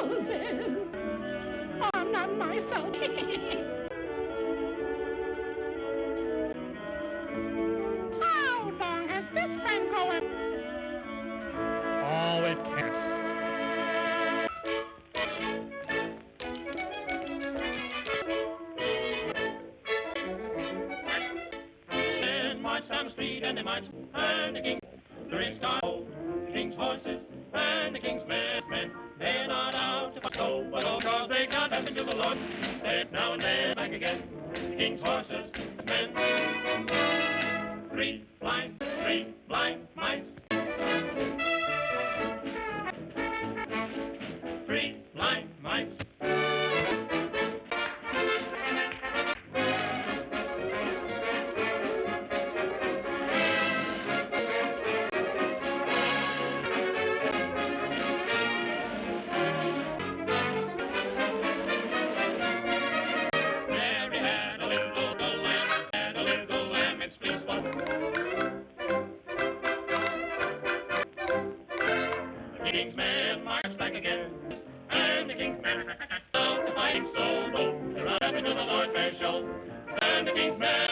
I'm not myself. How long has this been going? Oh, it can't. Street and they and the king, the rich king's horses, and the king's men, men. But all cause they got nothing to the Lord. Said now and then back again, king's horses, king's men marched back again, and the king's men the fighting so bold. They run up into the Lord Mayor's show, and the king's men